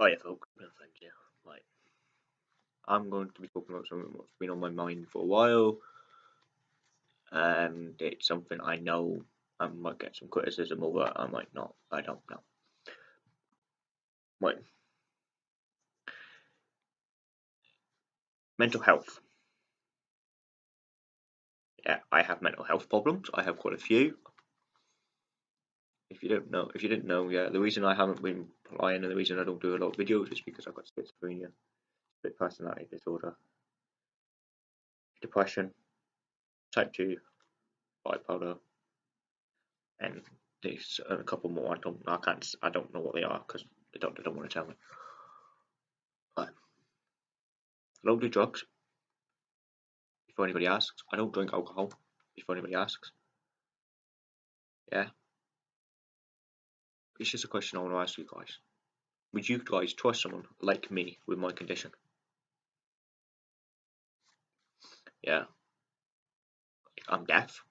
Oh yeah, folks, thank you. I'm going to be talking about something that's been on my mind for a while, and it's something I know I might get some criticism over, I might not, I don't know. Right. Mental health. Yeah, I have mental health problems. I have quite a few. If you don't know, if you didn't know, yeah, the reason I haven't been applying and the reason I don't do a lot of videos is because I've got schizophrenia, split personality disorder, depression, type two, bipolar, and there's a couple more. I don't, I can't, I don't know what they are because the doctor don't want to tell me. But I don't do drugs. Before anybody asks, I don't drink alcohol. Before anybody asks, yeah. It's just a question I want to ask you guys. Would you guys trust someone like me with my condition? Yeah. I'm deaf.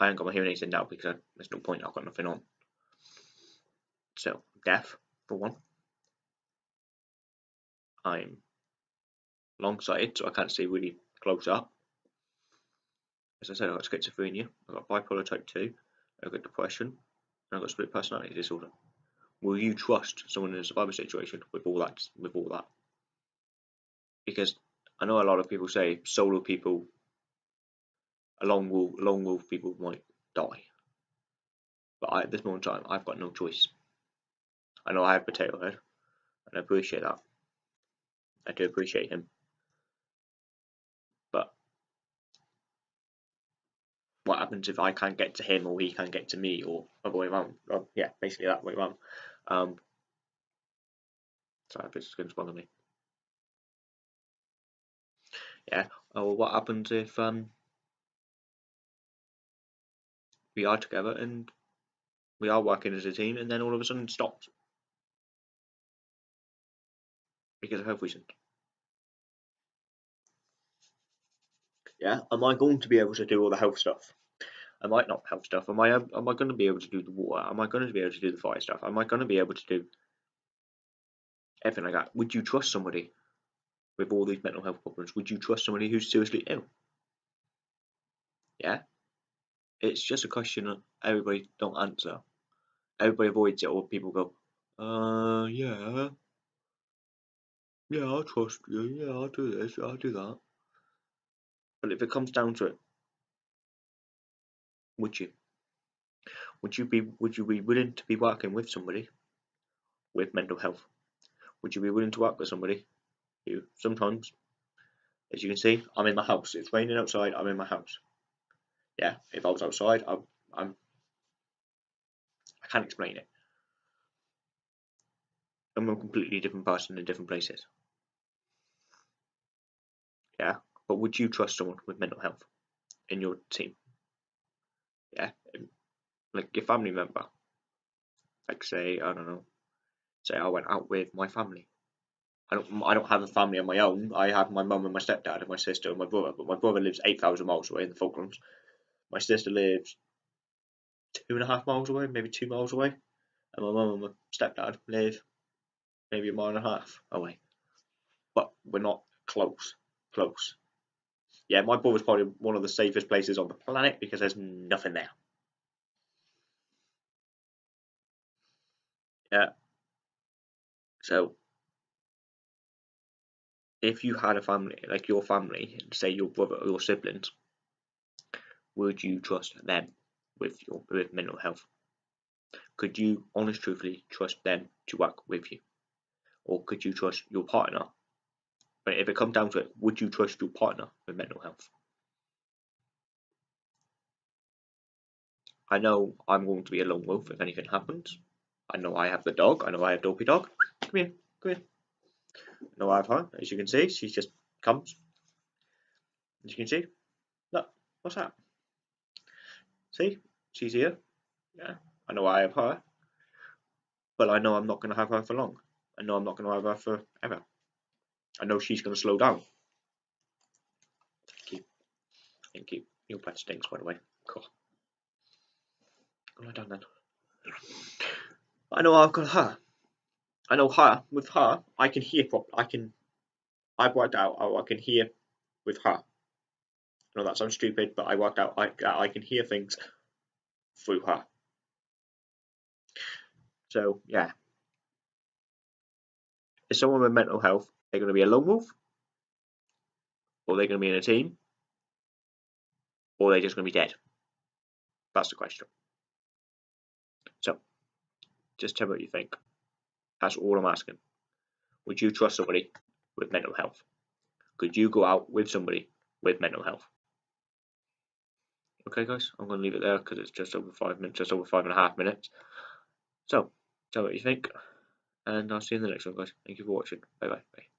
I haven't got my hearing aids in now because I, there's no point, I've got nothing on. So, deaf, for one. I'm long sighted, so I can't see really close up. As I said, I've got schizophrenia, I've got bipolar type 2, I've got depression, and I've got split personality disorder. Will you trust someone in a survivor situation with all that with all that? Because I know a lot of people say solo people lone wolf, lone wolf people might die. But I, at this moment in time, I've got no choice. I know I have Potato Head, and I appreciate that. I do appreciate him. What happens if I can't get to him or he can't get to me or other way around? Well, yeah, basically that way around. Um, sorry, this is going to bother me. Yeah, or what happens if um, we are together and we are working as a team, and then all of a sudden stops because of health reasons. Yeah, am I going to be able to do all the health stuff? Am I not health stuff. Am I am I going to be able to do the water? Am I going to be able to do the fire stuff? Am I going to be able to do everything like that? Would you trust somebody with all these mental health problems? Would you trust somebody who's seriously ill? Yeah, it's just a question that everybody don't answer. Everybody avoids it, or people go, "Uh, yeah, yeah, I'll trust you. Yeah, I'll do this. I'll do that." But if it comes down to it, would you? Would you be Would you be willing to be working with somebody with mental health? Would you be willing to work with somebody who sometimes, as you can see, I'm in my house. It's raining outside. I'm in my house yeah, if I was outside, I, I'm, I can't explain it. I'm a completely different person in different places. Yeah, but would you trust someone with mental health in your team? Yeah, like your family member. Like say, I don't know, say I went out with my family. I don't, I don't have a family of my own. I have my mum and my stepdad and my sister and my brother, but my brother lives 8,000 miles away in the Falklands. My sister lives two and a half miles away, maybe two miles away, and my mum and my stepdad live maybe a mile and a half away. But we're not close. Close. Yeah, my brother's probably one of the safest places on the planet because there's nothing there. Yeah. So, if you had a family, like your family, say your brother or your siblings, would you trust them with your with mental health? Could you honest truthfully trust them to work with you? Or could you trust your partner? But if it comes down to it, would you trust your partner with mental health? I know I'm going to be a lone wolf if anything happens. I know I have the dog. I know I have Dopey Dog. Come here, come here. I know I have her. As you can see, she just comes. As you can see, look, what's that? See, she's here. Yeah, I know I have her, but I know I'm not going to have her for long. I know I'm not going to have her forever. I know she's going to slow down. Thank you. Thank you. Your pet stinks, by the way. Cool. Go down then. I know I've got her, I know her with her. I can hear prop. I can. I've worked out. Oh, I can hear with her. I know that sounds stupid, but I worked out. I I can hear things through her. So yeah, is someone with mental health they're going to be a lone wolf, or they're going to be in a team, or they're just going to be dead? That's the question. So, just tell me what you think. That's all I'm asking. Would you trust somebody with mental health? Could you go out with somebody with mental health? Okay, guys, I'm going to leave it there because it's just over five minutes, just over five and a half minutes. So, tell me what you think, and I'll see you in the next one, guys. Thank you for watching. Bye bye. bye.